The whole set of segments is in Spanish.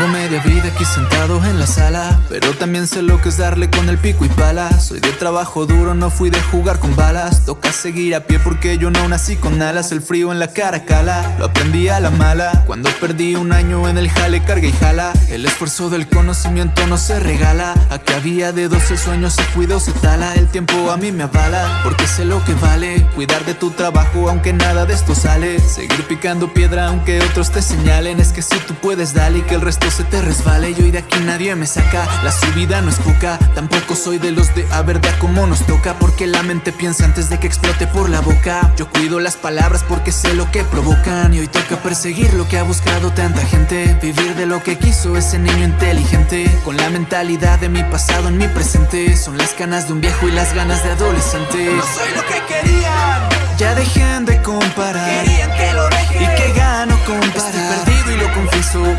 Tengo media vida aquí sentado en la sala Pero también sé lo que es darle con el pico y pala. Soy de trabajo duro, no fui de jugar con balas. Toca seguir a pie porque yo no nací con alas. El frío en la cara cala, lo aprendí a la mala. Cuando perdí un año en el jale, carga y jala. El esfuerzo del conocimiento no se regala. A que había de 12 sueños se cuida o se tala. El tiempo a mí me avala, porque sé lo que vale Cuidar de tu trabajo aunque nada de esto sale. Seguir picando piedra aunque otros te señalen. Es que si tú puedes dale y que el resto se te resbale Yo y de aquí nadie me saca, la subida no es poca Tampoco soy de los de a ver de cómo nos toca Porque la mente piensa antes de que explote por la boca. Yo cuido las palabras porque sé lo que provocan Y hoy toca perseguir lo que ha buscado tanta gente. Vivir de lo que quiso ese niño inteligente Con la mentalidad de mi pasado en mi presente. Son las ganas de un viejo y las ganas de adolescente. No soy lo que querían. Ya dejen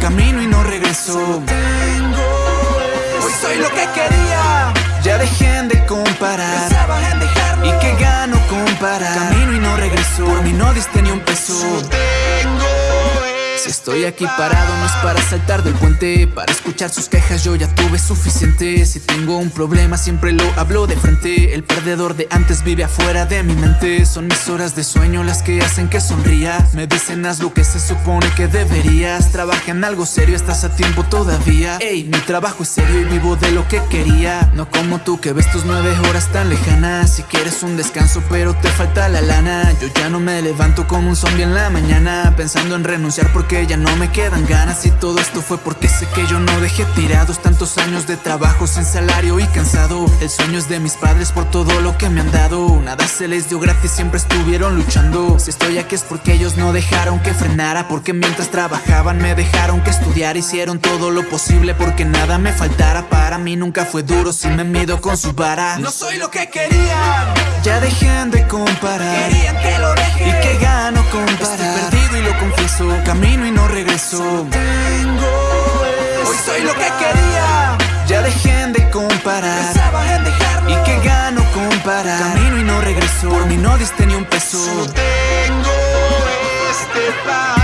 Camino y no regreso. Hoy soy lo que quería. Ya dejen de comparar. ¿Y que gano comparar? Camino y no regreso. Por mí no diste ni un peso si estoy aquí parado no es para saltar del puente. Para escuchar sus quejas yo ya tuve suficiente. Si tengo un problema siempre lo hablo de frente. El perdedor de antes vive afuera de mi mente. Son mis horas de sueño las que hacen que sonría. Me dicen haz lo que se supone que deberías. Trabaja en algo serio, estás a tiempo todavía. Ey, mi trabajo es serio y vivo de lo que quería. No como tú que ves tus nueve horas tan lejanas. Si quieres un descanso pero te falta la lana. Yo ya no me levanto como un zombie en la mañana Pensando en renunciar porque que ya no me quedan ganas Y todo esto fue porque sé que yo no dejé tirados Tantos años de trabajo sin salario y cansado. El sueño es de mis padres por todo lo que me han dado. Nada se les dio gratis, siempre estuvieron luchando. Si estoy aquí es porque ellos no dejaron que frenara Porque mientras trabajaban me dejaron que estudiar. Hicieron todo lo posible porque nada me faltara. Para mí nunca fue duro si me mido con su vara. No soy lo que querían Ya dejen de comparar. Querían que lo deje ¿Y que gano comparar? Confieso Camino y no regreso. Hoy soy lo que quería. Ya dejen de comparar. Pensaban en dejarlo. ¿Y que gano comparar? Camino y no regreso. Por mí no diste ni un peso. Tengo este pan